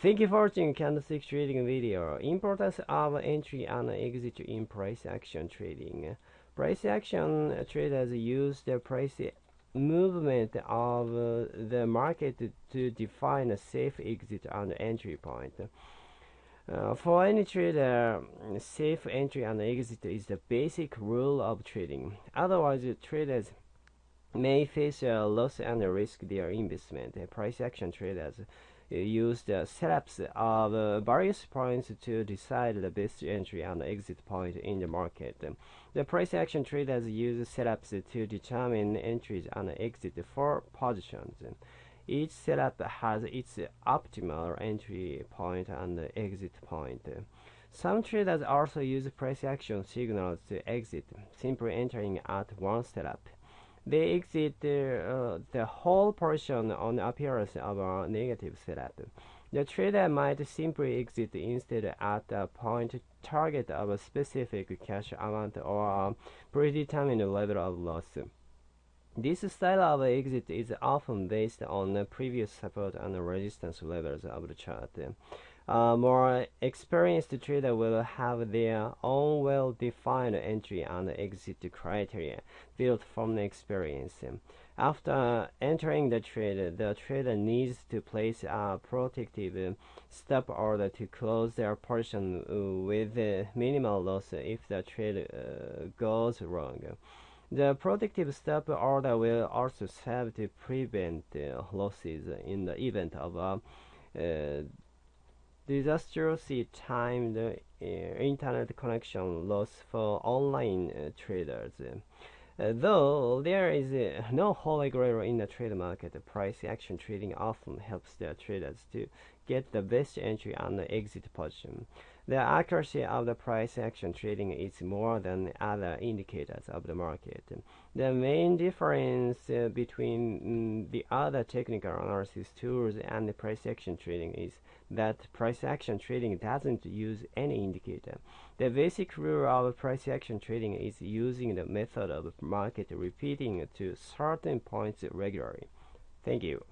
Thank you for watching candlestick trading video. Importance of entry and exit in price action trading. Price action traders use the price movement of the market to define a safe exit and entry point. Uh, for any trader, safe entry and exit is the basic rule of trading. Otherwise, traders may face a loss and risk their investment. Price action traders use the setups of uh, various points to decide the best entry and exit point in the market. The price action traders use setups to determine entries and exit for positions. Each setup has its optimal entry point and exit point. Some traders also use price action signals to exit, simply entering at one setup. They exit uh, the whole portion on appearance of a negative setup. The trader might simply exit instead at a point target of a specific cash amount or a predetermined level of loss. This style of exit is often based on the previous support and resistance levels of the chart. A more experienced trader will have their own well-defined entry and exit criteria built from the experience. After entering the trade, the trader needs to place a protective stop order to close their portion with minimal loss if the trade uh, goes wrong. The protective stop order will also serve to prevent uh, losses in the event of a uh, disastrously timed uh, internet connection loss for online uh, traders. Uh, though there is uh, no holy grail in the trade market, price action trading often helps the traders to get the best entry and exit position. The accuracy of the price action trading is more than other indicators of the market. The main difference uh, between mm, the other technical analysis tools and the price action trading is that price action trading doesn't use any indicator. The basic rule of price action trading is using the method of market repeating to certain points regularly. Thank you.